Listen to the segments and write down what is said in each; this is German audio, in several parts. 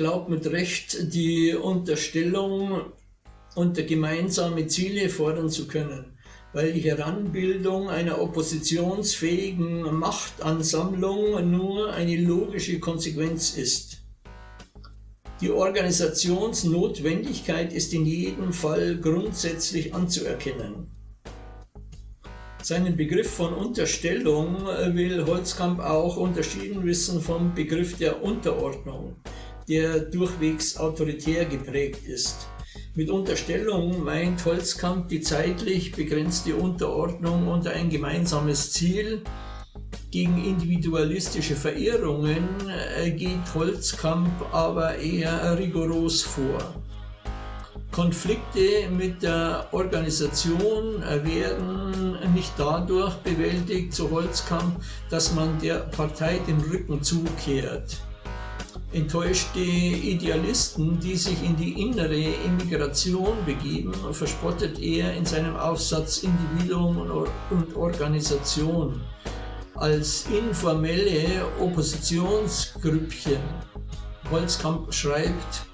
Glaubt mit Recht, die Unterstellung unter gemeinsame Ziele fordern zu können, weil die Heranbildung einer oppositionsfähigen Machtansammlung nur eine logische Konsequenz ist. Die Organisationsnotwendigkeit ist in jedem Fall grundsätzlich anzuerkennen. Seinen Begriff von Unterstellung will Holzkamp auch unterschieden wissen vom Begriff der Unterordnung, der durchwegs autoritär geprägt ist. Mit Unterstellung meint Holzkamp die zeitlich begrenzte Unterordnung unter ein gemeinsames Ziel, gegen individualistische Verirrungen äh, geht Holzkamp aber eher rigoros vor. Konflikte mit der Organisation werden nicht dadurch bewältigt, so Holzkamp, dass man der Partei den Rücken zukehrt. Enttäuschte Idealisten, die sich in die innere Immigration begeben, verspottet er in seinem Aufsatz Individuum und Organisation als informelle Oppositionsgrüppchen. Holzkamp schreibt,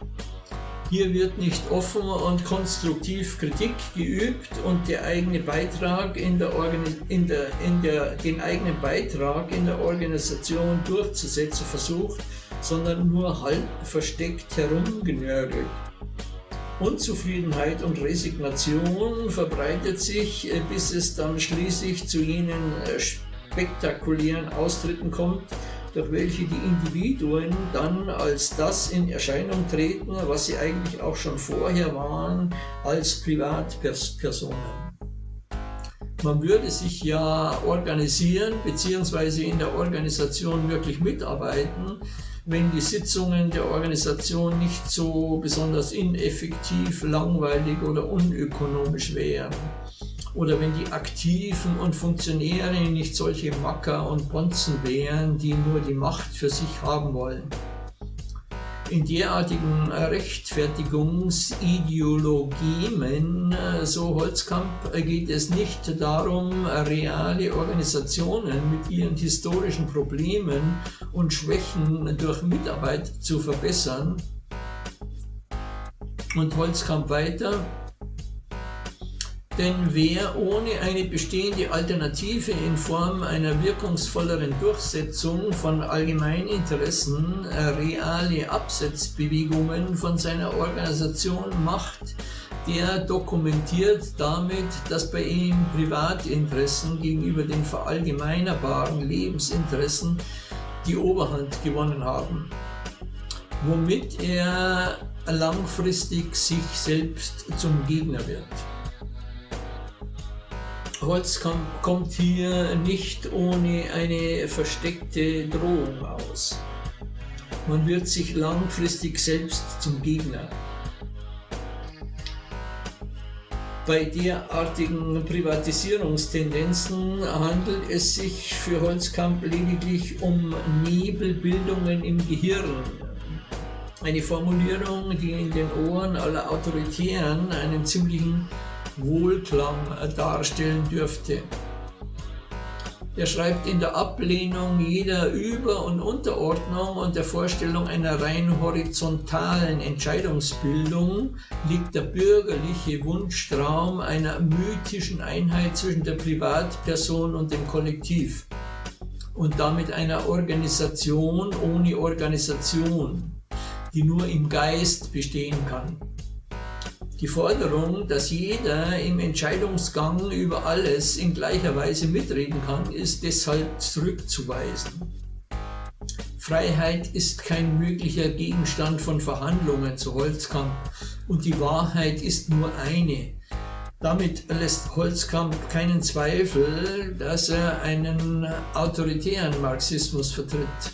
hier wird nicht offen und konstruktiv Kritik geübt und der eigene Beitrag in der, in der, in der, den eigenen Beitrag in der Organisation durchzusetzen versucht, sondern nur halb versteckt herumgenörgelt. Unzufriedenheit und Resignation verbreitet sich, bis es dann schließlich zu jenen äh, spektakulären Austritten kommt, durch welche die Individuen dann als das in Erscheinung treten, was sie eigentlich auch schon vorher waren, als Privatpersonen. Man würde sich ja organisieren bzw. in der Organisation wirklich mitarbeiten, wenn die Sitzungen der Organisation nicht so besonders ineffektiv, langweilig oder unökonomisch wären oder wenn die Aktiven und Funktionäre nicht solche Macker und Bonzen wären, die nur die Macht für sich haben wollen. In derartigen Rechtfertigungsideologien, so Holzkamp, geht es nicht darum, reale Organisationen mit ihren historischen Problemen und Schwächen durch Mitarbeit zu verbessern. Und Holzkamp weiter, denn wer ohne eine bestehende Alternative in Form einer wirkungsvolleren Durchsetzung von Allgemeininteressen äh, reale Absetzbewegungen von seiner Organisation macht, der dokumentiert damit, dass bei ihm Privatinteressen gegenüber den verallgemeinerbaren Lebensinteressen die Oberhand gewonnen haben, womit er langfristig sich selbst zum Gegner wird. Holz kommt hier nicht ohne eine versteckte Drohung aus. Man wird sich langfristig selbst zum Gegner. Bei derartigen Privatisierungstendenzen handelt es sich für Holzkamp lediglich um Nebelbildungen im Gehirn. Eine Formulierung, die in den Ohren aller Autoritären einen ziemlichen Wohlklang darstellen dürfte. Er schreibt in der Ablehnung jeder Über- und Unterordnung und der Vorstellung einer rein horizontalen Entscheidungsbildung liegt der bürgerliche Wunschtraum einer mythischen Einheit zwischen der Privatperson und dem Kollektiv und damit einer Organisation ohne Organisation, die nur im Geist bestehen kann. Die Forderung, dass jeder im Entscheidungsgang über alles in gleicher Weise mitreden kann, ist deshalb zurückzuweisen. Freiheit ist kein möglicher Gegenstand von Verhandlungen zu Holzkamp und die Wahrheit ist nur eine. Damit lässt Holzkamp keinen Zweifel, dass er einen autoritären Marxismus vertritt.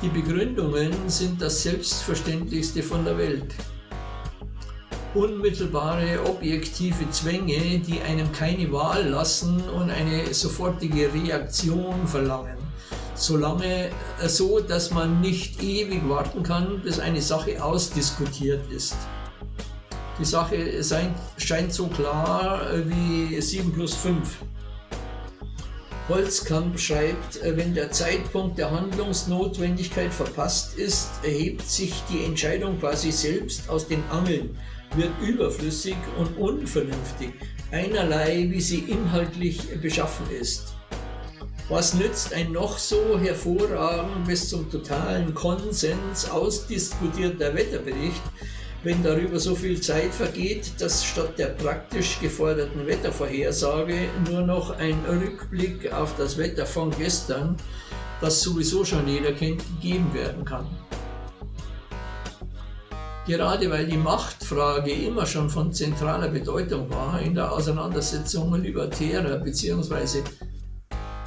Die Begründungen sind das Selbstverständlichste von der Welt unmittelbare objektive Zwänge, die einem keine Wahl lassen und eine sofortige Reaktion verlangen. Solange äh, so, dass man nicht ewig warten kann, bis eine Sache ausdiskutiert ist. Die Sache scheint so klar äh, wie 7 plus 5. Holzkamp schreibt, äh, wenn der Zeitpunkt der Handlungsnotwendigkeit verpasst ist, erhebt sich die Entscheidung quasi selbst aus den Angeln, wird überflüssig und unvernünftig, einerlei wie sie inhaltlich beschaffen ist. Was nützt ein noch so hervorragend bis zum totalen Konsens ausdiskutierter Wetterbericht, wenn darüber so viel Zeit vergeht, dass statt der praktisch geforderten Wettervorhersage nur noch ein Rückblick auf das Wetter von gestern, das sowieso schon jeder kennt, gegeben werden kann. Gerade weil die Machtfrage immer schon von zentraler Bedeutung war in der Auseinandersetzung libertärer bzw.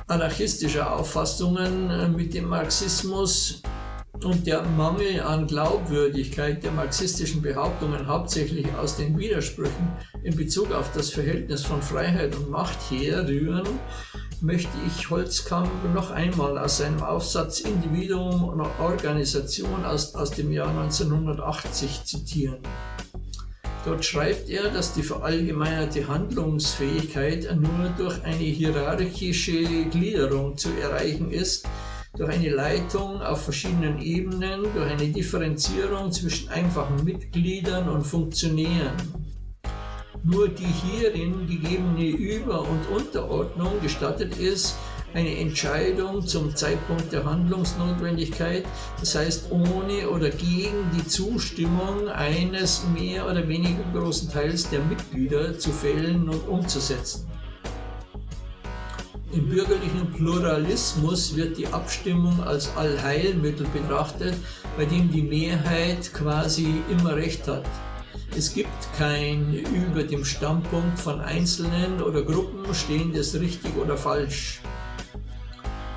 anarchistischer Auffassungen mit dem Marxismus und der Mangel an Glaubwürdigkeit der marxistischen Behauptungen hauptsächlich aus den Widersprüchen in Bezug auf das Verhältnis von Freiheit und Macht herrühren, möchte ich Holzkamp noch einmal aus seinem Aufsatz Individuum und Organisation aus, aus dem Jahr 1980 zitieren. Dort schreibt er, dass die verallgemeinerte Handlungsfähigkeit nur durch eine hierarchische Gliederung zu erreichen ist, durch eine Leitung auf verschiedenen Ebenen, durch eine Differenzierung zwischen einfachen Mitgliedern und Funktionären. Nur die hierin gegebene Über- und Unterordnung gestattet es, eine Entscheidung zum Zeitpunkt der Handlungsnotwendigkeit, das heißt ohne oder gegen die Zustimmung eines mehr oder weniger großen Teils der Mitglieder zu fällen und umzusetzen. Im bürgerlichen Pluralismus wird die Abstimmung als Allheilmittel betrachtet, bei dem die Mehrheit quasi immer recht hat. Es gibt kein über dem Standpunkt von Einzelnen oder Gruppen stehendes richtig oder falsch.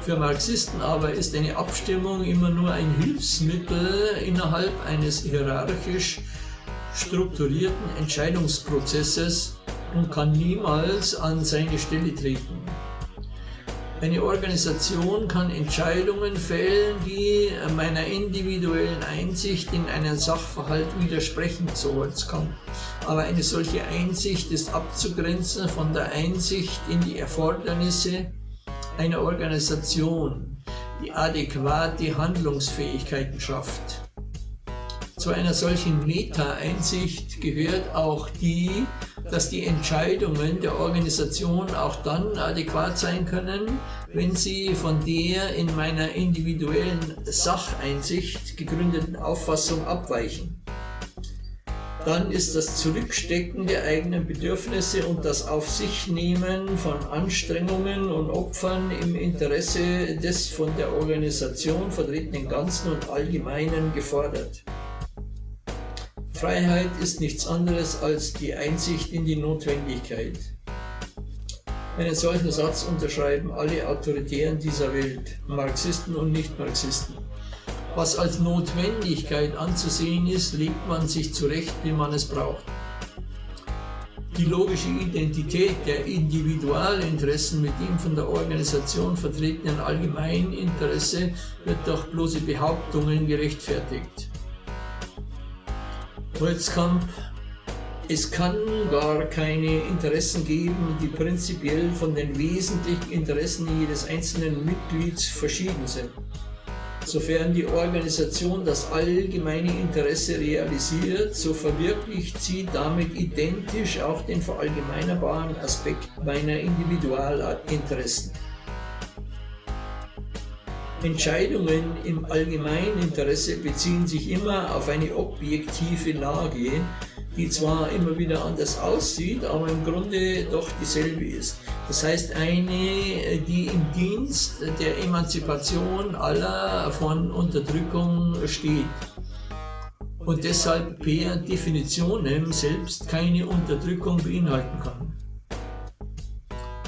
Für Marxisten aber ist eine Abstimmung immer nur ein Hilfsmittel innerhalb eines hierarchisch strukturierten Entscheidungsprozesses und kann niemals an seine Stelle treten. Eine Organisation kann Entscheidungen fällen, die meiner individuellen Einsicht in einen Sachverhalt widersprechen, so Holzkamp. Aber eine solche Einsicht ist abzugrenzen von der Einsicht in die Erfordernisse einer Organisation, die adäquate Handlungsfähigkeiten schafft. Zu einer solchen Meta-Einsicht gehört auch die, dass die Entscheidungen der Organisation auch dann adäquat sein können, wenn sie von der in meiner individuellen Sacheinsicht gegründeten Auffassung abweichen. Dann ist das Zurückstecken der eigenen Bedürfnisse und das Auf sich nehmen von Anstrengungen und Opfern im Interesse des von der Organisation vertretenen Ganzen und Allgemeinen gefordert. Freiheit ist nichts anderes als die Einsicht in die Notwendigkeit. Einen solchen Satz unterschreiben alle Autoritären dieser Welt, Marxisten und Nicht-Marxisten. Was als Notwendigkeit anzusehen ist, legt man sich zurecht, wie man es braucht. Die logische Identität der Individualinteressen mit dem von der Organisation vertretenen Allgemeininteresse wird durch bloße Behauptungen gerechtfertigt. Holzkamp, es kann gar keine Interessen geben, die prinzipiell von den wesentlichen Interessen jedes einzelnen Mitglieds verschieden sind. Sofern die Organisation das allgemeine Interesse realisiert, so verwirklicht sie damit identisch auch den verallgemeinerbaren Aspekt meiner Individualinteressen. Entscheidungen im Allgemeininteresse beziehen sich immer auf eine objektive Lage, die zwar immer wieder anders aussieht, aber im Grunde doch dieselbe ist. Das heißt eine, die im Dienst der Emanzipation aller von Unterdrückung steht und deshalb per Definition selbst keine Unterdrückung beinhalten kann.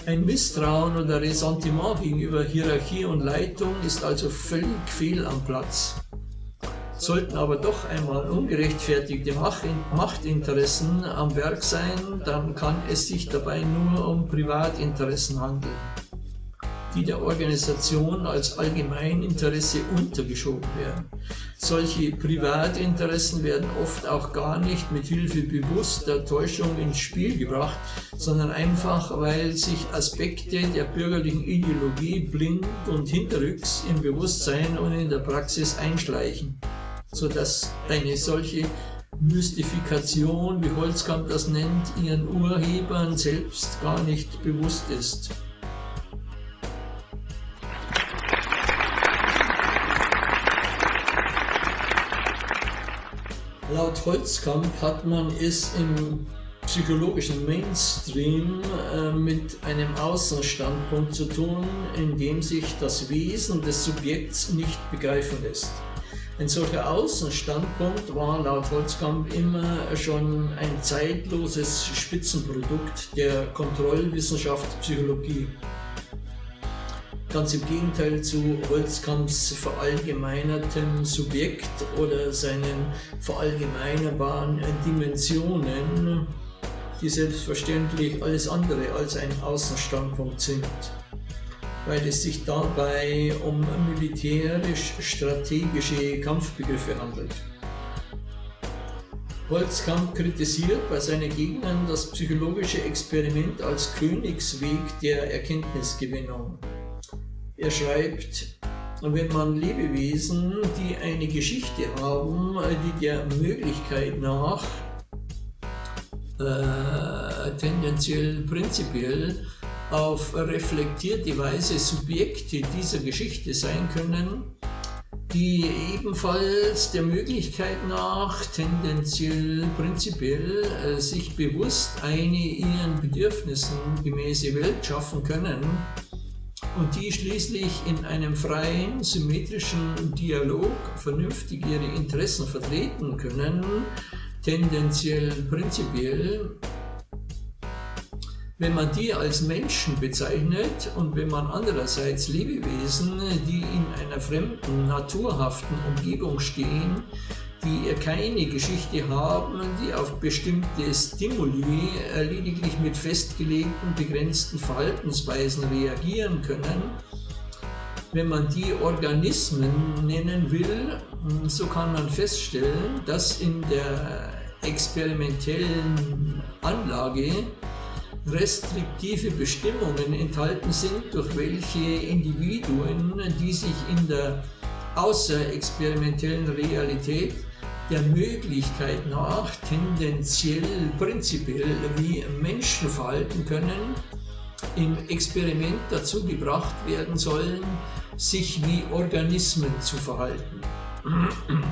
Ein Misstrauen oder Ressentiment gegenüber Hierarchie und Leitung ist also völlig fehl am Platz. Sollten aber doch einmal ungerechtfertigte Machtinteressen am Werk sein, dann kann es sich dabei nur um Privatinteressen handeln. Die der Organisation als Allgemeininteresse untergeschoben werden. Solche Privatinteressen werden oft auch gar nicht mit Hilfe bewusster Täuschung ins Spiel gebracht, sondern einfach, weil sich Aspekte der bürgerlichen Ideologie blind und hinterrücks im Bewusstsein und in der Praxis einschleichen, sodass eine solche Mystifikation, wie Holzkamp das nennt, ihren Urhebern selbst gar nicht bewusst ist. Laut Holzkamp hat man es im psychologischen Mainstream äh, mit einem Außenstandpunkt zu tun, in dem sich das Wesen des Subjekts nicht begreifen lässt. Ein solcher Außenstandpunkt war laut Holzkamp immer schon ein zeitloses Spitzenprodukt der Kontrollwissenschaft Psychologie. Ganz im Gegenteil zu Holzkamps verallgemeinertem Subjekt oder seinen verallgemeinerbaren Dimensionen, die selbstverständlich alles andere als ein Außenstandpunkt sind weil es sich dabei um militärisch-strategische Kampfbegriffe handelt. Holzkamp kritisiert bei seinen Gegnern das psychologische Experiment als Königsweg der Erkenntnisgewinnung. Er schreibt, wenn man Lebewesen, die eine Geschichte haben, die der Möglichkeit nach äh, tendenziell prinzipiell auf reflektierte Weise Subjekte dieser Geschichte sein können, die ebenfalls der Möglichkeit nach tendenziell prinzipiell äh, sich bewusst eine ihren Bedürfnissen gemäße Welt schaffen können und die schließlich in einem freien, symmetrischen Dialog vernünftig ihre Interessen vertreten können, tendenziell prinzipiell. Wenn man die als Menschen bezeichnet und wenn man andererseits Lebewesen, die in einer fremden, naturhaften Umgebung stehen, die keine Geschichte haben, die auf bestimmte Stimuli lediglich mit festgelegten, begrenzten Verhaltensweisen reagieren können, wenn man die Organismen nennen will, so kann man feststellen, dass in der experimentellen Anlage restriktive Bestimmungen enthalten sind, durch welche Individuen, die sich in der außerexperimentellen Realität der Möglichkeit nach tendenziell prinzipiell wie Menschen verhalten können, im Experiment dazu gebracht werden sollen, sich wie Organismen zu verhalten.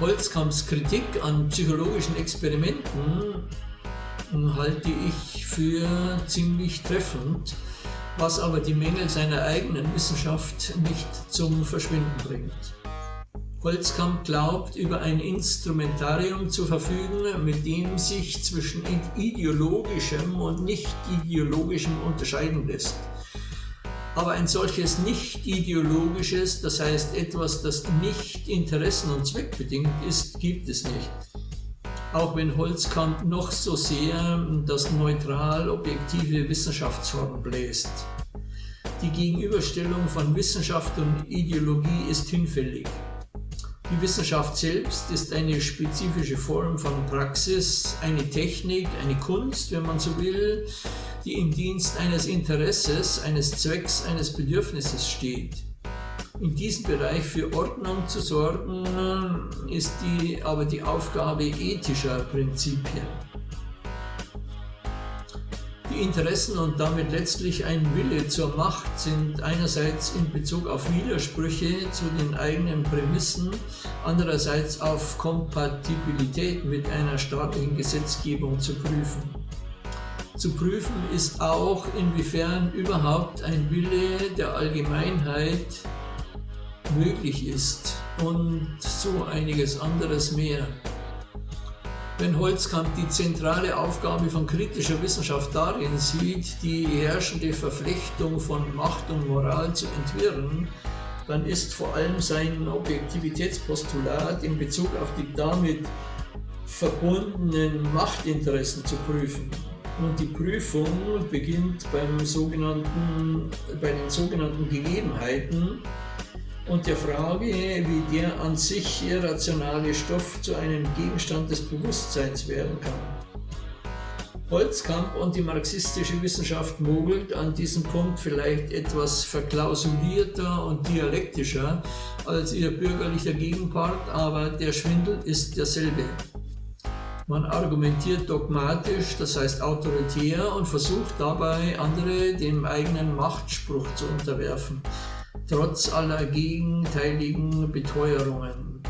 Holzkamps Kritik an psychologischen Experimenten halte ich für ziemlich treffend, was aber die Mängel seiner eigenen Wissenschaft nicht zum Verschwinden bringt. Holzkamp glaubt, über ein Instrumentarium zu verfügen, mit dem sich zwischen ideologischem und nicht ideologischem unterscheiden lässt. Aber ein solches nicht ideologisches, das heißt etwas, das nicht interessen- und zweckbedingt ist, gibt es nicht auch wenn Holzkamp noch so sehr das neutral objektive Wissenschaftswort bläst. Die Gegenüberstellung von Wissenschaft und Ideologie ist hinfällig. Die Wissenschaft selbst ist eine spezifische Form von Praxis, eine Technik, eine Kunst, wenn man so will, die im Dienst eines Interesses, eines Zwecks, eines Bedürfnisses steht. In diesem Bereich für Ordnung zu sorgen, ist die, aber die Aufgabe ethischer Prinzipien. Interessen und damit letztlich ein Wille zur Macht sind einerseits in Bezug auf Widersprüche zu den eigenen Prämissen, andererseits auf Kompatibilität mit einer staatlichen Gesetzgebung zu prüfen. Zu prüfen ist auch, inwiefern überhaupt ein Wille der Allgemeinheit möglich ist und so einiges anderes mehr. Wenn Holzkamp die zentrale Aufgabe von kritischer Wissenschaft darin sieht, die herrschende Verflechtung von Macht und Moral zu entwirren, dann ist vor allem sein Objektivitätspostulat in Bezug auf die damit verbundenen Machtinteressen zu prüfen. Und die Prüfung beginnt beim sogenannten, bei den sogenannten Gegebenheiten und der Frage, wie der an sich irrationale Stoff zu einem Gegenstand des Bewusstseins werden kann. Holzkamp und die marxistische Wissenschaft mogelt an diesem Punkt vielleicht etwas verklausulierter und dialektischer als ihr bürgerlicher Gegenpart, aber der Schwindel ist derselbe. Man argumentiert dogmatisch, das heißt autoritär, und versucht dabei, andere dem eigenen Machtspruch zu unterwerfen, trotz aller gegenteiligen Beteuerungen.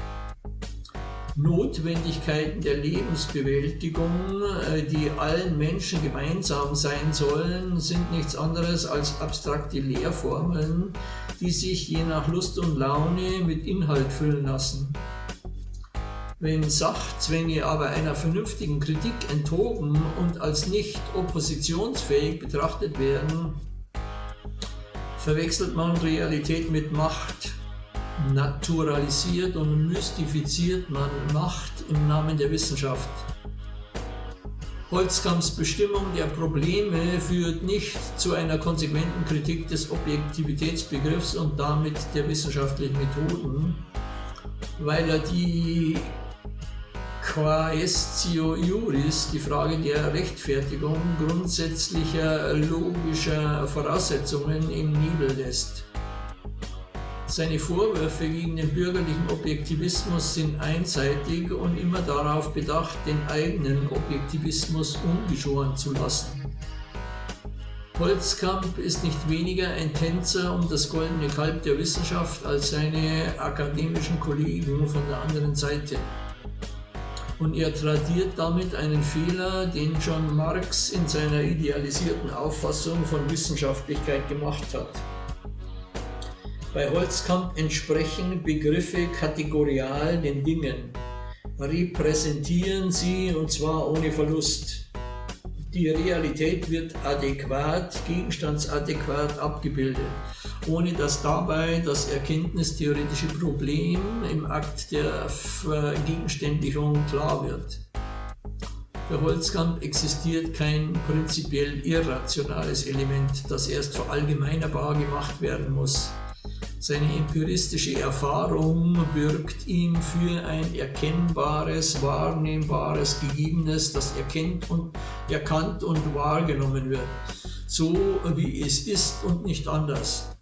Notwendigkeiten der Lebensbewältigung, äh, die allen Menschen gemeinsam sein sollen, sind nichts anderes als abstrakte Lehrformeln, die sich je nach Lust und Laune mit Inhalt füllen lassen. Wenn Sachzwänge aber einer vernünftigen Kritik enthoben und als nicht oppositionsfähig betrachtet werden, verwechselt man Realität mit Macht. Naturalisiert und mystifiziert man Macht im Namen der Wissenschaft. Holzkamps Bestimmung der Probleme führt nicht zu einer konsequenten Kritik des Objektivitätsbegriffs und damit der wissenschaftlichen Methoden, weil er die Quaestio Juris, die Frage der Rechtfertigung grundsätzlicher logischer Voraussetzungen im Nebel lässt. Seine Vorwürfe gegen den bürgerlichen Objektivismus sind einseitig und immer darauf bedacht, den eigenen Objektivismus ungeschoren zu lassen. Holzkamp ist nicht weniger ein Tänzer um das goldene Kalb der Wissenschaft als seine akademischen Kollegen von der anderen Seite und er tradiert damit einen Fehler, den John Marx in seiner idealisierten Auffassung von Wissenschaftlichkeit gemacht hat. Bei Holzkamp entsprechen Begriffe kategorial den Dingen, repräsentieren sie und zwar ohne Verlust. Die Realität wird adäquat, gegenstandsadäquat abgebildet ohne dass dabei das erkenntnistheoretische Problem im Akt der Vergegenständlichung klar wird. Für Holzkamp existiert kein prinzipiell irrationales Element, das erst verallgemeinerbar gemacht werden muss. Seine empiristische Erfahrung bürgt ihm für ein erkennbares, wahrnehmbares Gegebenes, das erkennt und, erkannt und wahrgenommen wird, so wie es ist und nicht anders.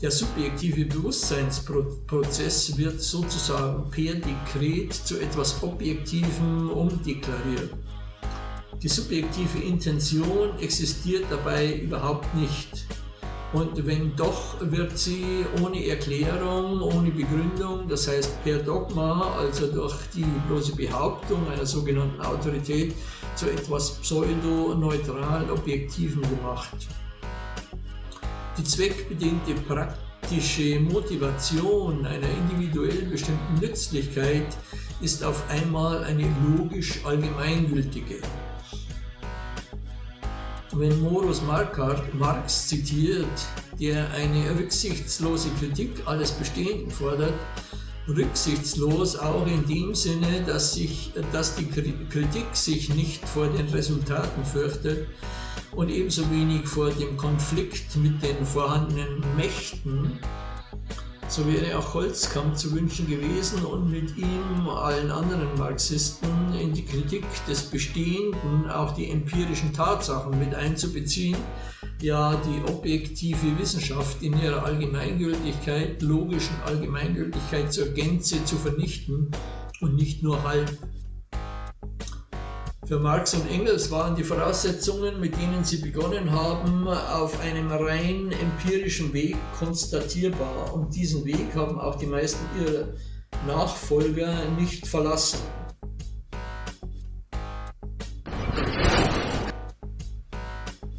Der subjektive Bewusstseinsprozess wird sozusagen per Dekret zu etwas Objektivem umdeklariert. Die subjektive Intention existiert dabei überhaupt nicht. Und wenn doch, wird sie ohne Erklärung, ohne Begründung, das heißt per Dogma, also durch die bloße Behauptung einer sogenannten Autorität, zu etwas pseudo-neutral Objektivem gemacht. Die zweckbedingte praktische Motivation einer individuell bestimmten Nützlichkeit ist auf einmal eine logisch allgemeingültige. Wenn Morus Marx zitiert, der eine rücksichtslose Kritik alles Bestehenden fordert, rücksichtslos auch in dem Sinne, dass, sich, dass die Kritik sich nicht vor den Resultaten fürchtet, und ebenso wenig vor dem Konflikt mit den vorhandenen Mächten. So wäre auch Holzkamp zu wünschen gewesen und mit ihm allen anderen Marxisten in die Kritik des Bestehenden auch die empirischen Tatsachen mit einzubeziehen, ja die objektive Wissenschaft in ihrer Allgemeingültigkeit, logischen Allgemeingültigkeit zur Gänze zu vernichten und nicht nur halb. Für Marx und Engels waren die Voraussetzungen, mit denen sie begonnen haben, auf einem rein empirischen Weg konstatierbar. Und diesen Weg haben auch die meisten ihrer Nachfolger nicht verlassen.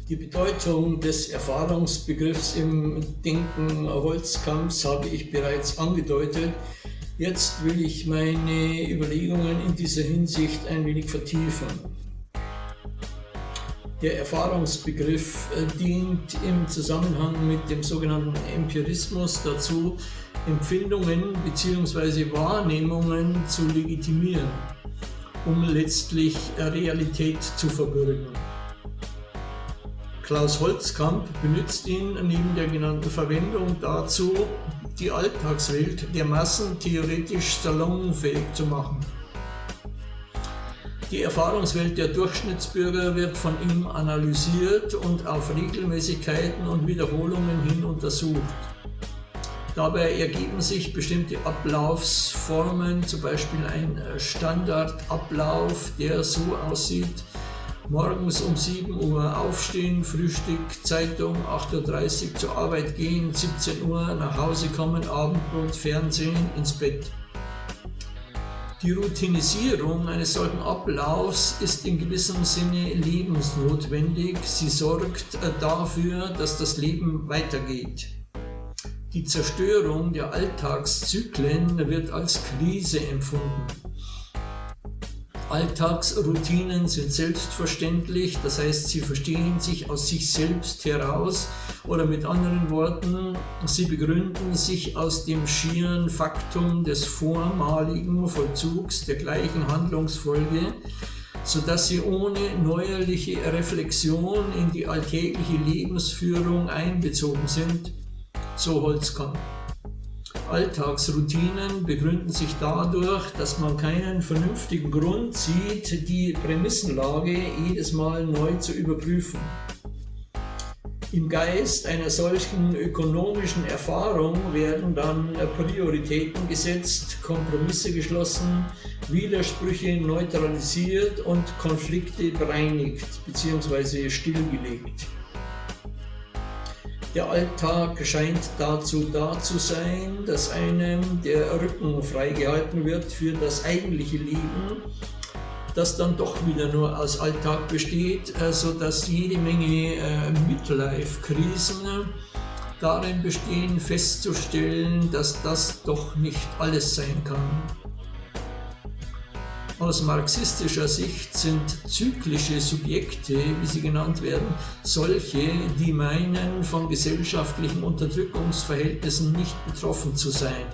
Die Bedeutung des Erfahrungsbegriffs im Denken Holzkamps habe ich bereits angedeutet. Jetzt will ich meine Überlegungen in dieser Hinsicht ein wenig vertiefen. Der Erfahrungsbegriff äh, dient im Zusammenhang mit dem sogenannten Empirismus dazu, Empfindungen bzw. Wahrnehmungen zu legitimieren. um letztlich Realität zu verbürgen. Klaus Holzkamp benutzt ihn neben der genannten Verwendung dazu, die Alltagswelt der Massen theoretisch salonfähig zu machen. Die Erfahrungswelt der Durchschnittsbürger wird von ihm analysiert und auf Regelmäßigkeiten und Wiederholungen hin untersucht. Dabei ergeben sich bestimmte Ablaufsformen, zum Beispiel ein Standardablauf, der so aussieht, morgens um 7 Uhr aufstehen, Frühstück, Zeitung, 8.30 Uhr zur Arbeit gehen, 17 Uhr nach Hause kommen, Abendbrot, Fernsehen, ins Bett. Die Routinisierung eines solchen Ablaufs ist in gewissem Sinne lebensnotwendig. Sie sorgt äh, dafür, dass das Leben weitergeht. Die Zerstörung der Alltagszyklen wird als Krise empfunden. Alltagsroutinen sind selbstverständlich, das heißt, sie verstehen sich aus sich selbst heraus oder mit anderen Worten, sie begründen sich aus dem schieren Faktum des vormaligen Vollzugs der gleichen Handlungsfolge, sodass sie ohne neuerliche Reflexion in die alltägliche Lebensführung einbezogen sind, so Holzkamp. Alltagsroutinen begründen sich dadurch, dass man keinen vernünftigen Grund sieht, die Prämissenlage jedes Mal neu zu überprüfen. Im Geist einer solchen ökonomischen Erfahrung werden dann Prioritäten gesetzt, Kompromisse geschlossen, Widersprüche neutralisiert und Konflikte bereinigt bzw. stillgelegt. Der Alltag scheint dazu da zu sein, dass einem der Rücken freigehalten wird für das eigentliche Leben, das dann doch wieder nur aus Alltag besteht, sodass jede Menge äh, Midlife-Krisen darin bestehen, festzustellen, dass das doch nicht alles sein kann. Aus marxistischer Sicht sind zyklische Subjekte, wie sie genannt werden, solche, die meinen, von gesellschaftlichen Unterdrückungsverhältnissen nicht betroffen zu sein.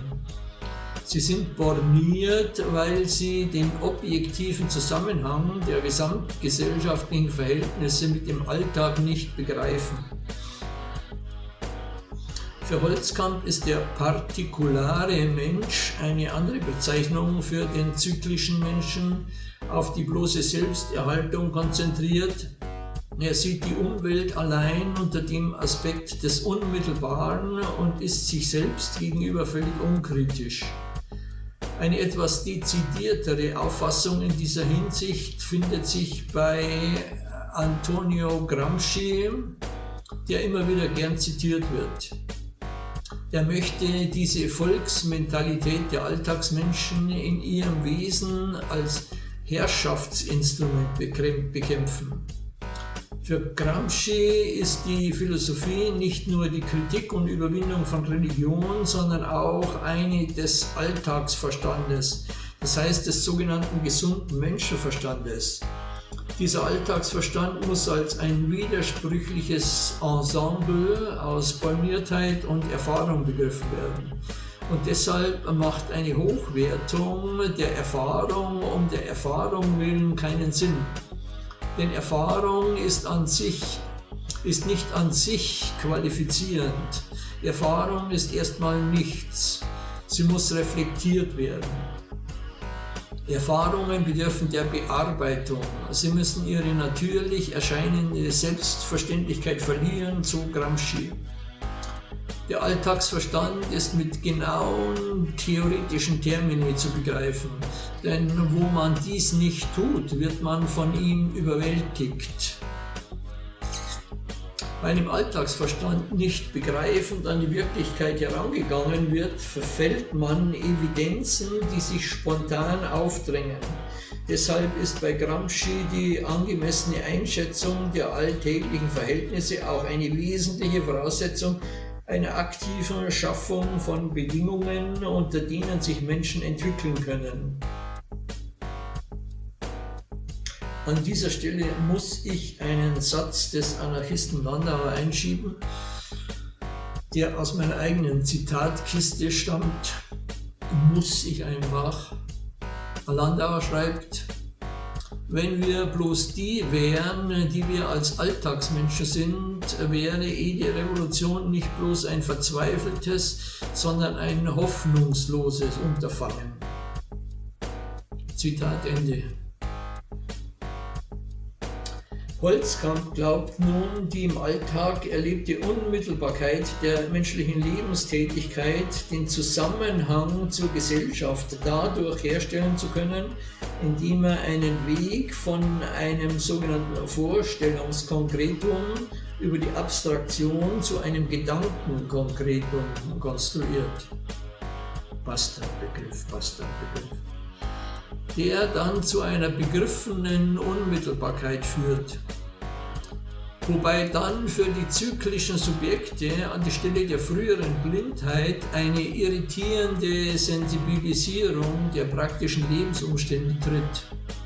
Sie sind borniert, weil sie den objektiven Zusammenhang der gesamtgesellschaftlichen Verhältnisse mit dem Alltag nicht begreifen. Für Holzkamp ist der partikulare Mensch eine andere Bezeichnung für den zyklischen Menschen, auf die bloße Selbsterhaltung konzentriert. Er sieht die Umwelt allein unter dem Aspekt des Unmittelbaren und ist sich selbst gegenüber völlig unkritisch. Eine etwas dezidiertere Auffassung in dieser Hinsicht findet sich bei Antonio Gramsci, der immer wieder gern zitiert wird. Er möchte diese Volksmentalität der Alltagsmenschen in ihrem Wesen als Herrschaftsinstrument bekämpfen. Für Gramsci ist die Philosophie nicht nur die Kritik und Überwindung von Religion, sondern auch eine des Alltagsverstandes, das heißt des sogenannten gesunden Menschenverstandes. Dieser Alltagsverstand muss als ein widersprüchliches Ensemble aus Borniertheit und Erfahrung begriffen werden. Und deshalb macht eine Hochwertung der Erfahrung um der Erfahrung willen keinen Sinn. Denn Erfahrung ist an sich ist nicht an sich qualifizierend. Erfahrung ist erstmal nichts. Sie muss reflektiert werden. Erfahrungen bedürfen der Bearbeitung. Sie müssen ihre natürlich erscheinende Selbstverständlichkeit verlieren, so Gramsci. Der Alltagsverstand ist mit genauen theoretischen Termini zu begreifen, denn wo man dies nicht tut, wird man von ihm überwältigt weil im Alltagsverstand nicht begreifend an die Wirklichkeit herangegangen wird, verfällt man Evidenzen, die sich spontan aufdrängen. Deshalb ist bei Gramsci die angemessene Einschätzung der alltäglichen Verhältnisse auch eine wesentliche Voraussetzung einer aktiven Schaffung von Bedingungen, unter denen sich Menschen entwickeln können. An dieser Stelle muss ich einen Satz des Anarchisten Landauer einschieben, der aus meiner eigenen Zitatkiste stammt. Muss ich einfach. Landauer schreibt, Wenn wir bloß die wären, die wir als Alltagsmenschen sind, wäre eh die Revolution nicht bloß ein verzweifeltes, sondern ein hoffnungsloses Unterfangen. Zitat Ende. Holzkamp glaubt nun, die im Alltag erlebte Unmittelbarkeit der menschlichen Lebenstätigkeit, den Zusammenhang zur Gesellschaft dadurch herstellen zu können, indem er einen Weg von einem sogenannten Vorstellungskonkretum über die Abstraktion zu einem Gedankenkonkretum konstruiert. Bastardbegriff, Bastardbegriff der dann zu einer begriffenen Unmittelbarkeit führt. Wobei dann für die zyklischen Subjekte an die Stelle der früheren Blindheit eine irritierende Sensibilisierung der praktischen Lebensumstände tritt.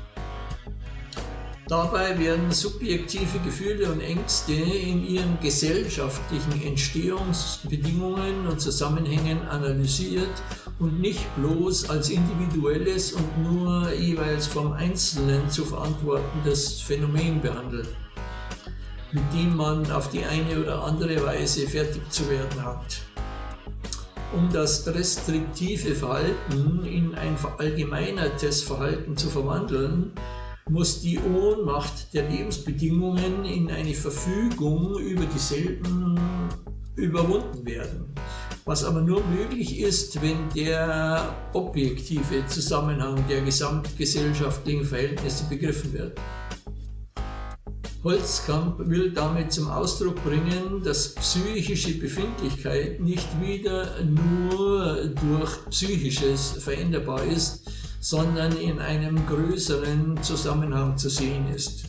Dabei werden subjektive Gefühle und Ängste in ihren gesellschaftlichen Entstehungsbedingungen und Zusammenhängen analysiert und nicht bloß als individuelles und nur jeweils vom Einzelnen zu verantwortendes Phänomen behandelt, mit dem man auf die eine oder andere Weise fertig zu werden hat. Um das restriktive Verhalten in ein verallgemeinertes Verhalten zu verwandeln, muss die Ohnmacht der Lebensbedingungen in eine Verfügung über dieselben überwunden werden was aber nur möglich ist, wenn der objektive Zusammenhang der gesamtgesellschaftlichen Verhältnisse begriffen wird. Holzkamp will damit zum Ausdruck bringen, dass psychische Befindlichkeit nicht wieder nur durch Psychisches veränderbar ist, sondern in einem größeren Zusammenhang zu sehen ist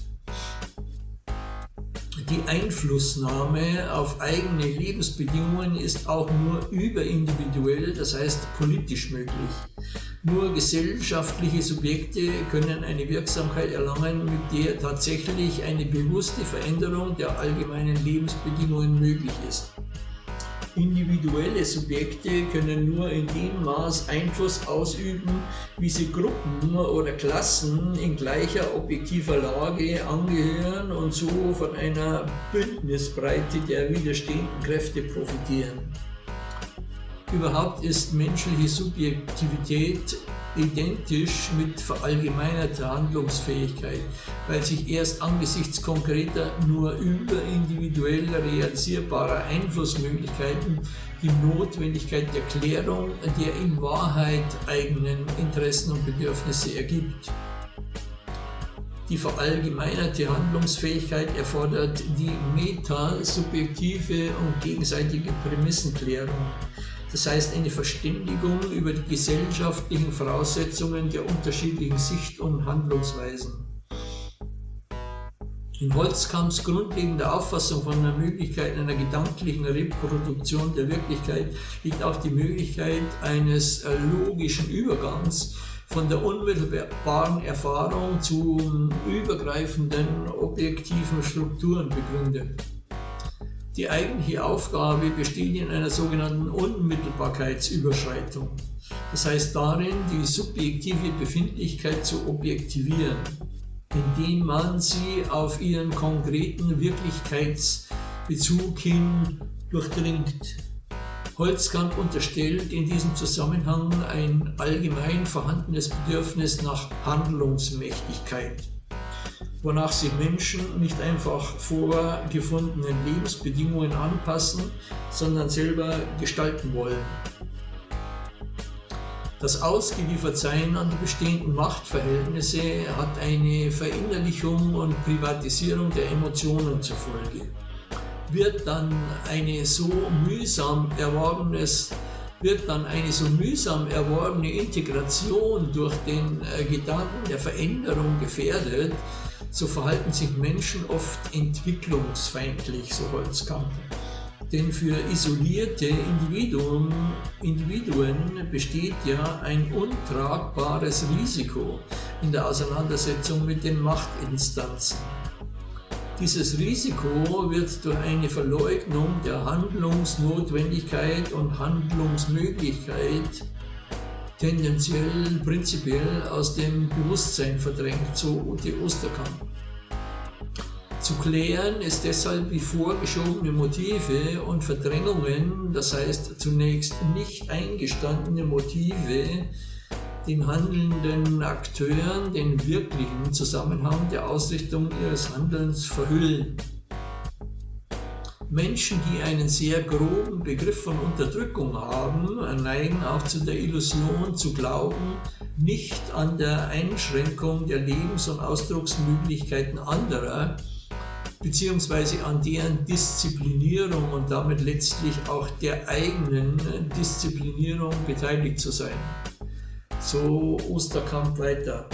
die Einflussnahme auf eigene Lebensbedingungen ist auch nur überindividuell, das heißt politisch möglich. Nur gesellschaftliche Subjekte können eine Wirksamkeit erlangen, mit der tatsächlich eine bewusste Veränderung der allgemeinen Lebensbedingungen möglich ist. Individuelle Subjekte können nur in dem Maß Einfluss ausüben, wie sie Gruppen oder Klassen in gleicher objektiver Lage angehören und so von einer Bündnisbreite der widerstehenden Kräfte profitieren. Überhaupt ist menschliche Subjektivität identisch mit verallgemeinerter Handlungsfähigkeit, weil sich erst angesichts konkreter, nur überindividuell realisierbarer Einflussmöglichkeiten die Notwendigkeit der Klärung der in Wahrheit eigenen Interessen und Bedürfnisse ergibt. Die verallgemeinerte Handlungsfähigkeit erfordert die metasubjektive und gegenseitige Prämissenklärung das heißt eine Verständigung über die gesellschaftlichen Voraussetzungen der unterschiedlichen Sicht- und Handlungsweisen. In Holzkamps grundlegender Auffassung von der Möglichkeit einer gedanklichen Reproduktion der Wirklichkeit liegt auch die Möglichkeit eines äh, logischen Übergangs von der unmittelbaren Erfahrung zu übergreifenden objektiven Strukturen begründet. Die eigentliche Aufgabe besteht in einer sogenannten Unmittelbarkeitsüberschreitung. Das heißt darin, die subjektive Befindlichkeit zu objektivieren, indem man sie auf ihren konkreten Wirklichkeitsbezug hin durchdringt. Holzkamp unterstellt in diesem Zusammenhang ein allgemein vorhandenes Bedürfnis nach Handlungsmächtigkeit wonach sich Menschen nicht einfach vorgefundenen Lebensbedingungen anpassen, sondern selber gestalten wollen. Das Ausgeliefertsein an die bestehenden Machtverhältnisse hat eine Verinnerlichung und Privatisierung der Emotionen zur Folge. Wird dann eine so mühsam erworbenes wird dann eine so mühsam erworbene Integration durch den äh, Gedanken der Veränderung gefährdet, so verhalten sich Menschen oft entwicklungsfeindlich, so Holzkamp. Denn für isolierte Individuen, Individuen besteht ja ein untragbares Risiko in der Auseinandersetzung mit den Machtinstanzen. Dieses Risiko wird durch eine Verleugnung der Handlungsnotwendigkeit und Handlungsmöglichkeit tendenziell prinzipiell aus dem Bewusstsein verdrängt, so die Osterkamp. Zu klären ist deshalb wie vorgeschobene Motive und Verdrängungen, das heißt zunächst nicht eingestandene Motive, den handelnden Akteuren den wirklichen Zusammenhang der Ausrichtung ihres Handelns verhüllen. Menschen, die einen sehr groben Begriff von Unterdrückung haben, neigen auch zu der Illusion zu glauben, nicht an der Einschränkung der Lebens- und Ausdrucksmöglichkeiten anderer, beziehungsweise an deren Disziplinierung und damit letztlich auch der eigenen Disziplinierung beteiligt zu sein. So Osterkamp weiter.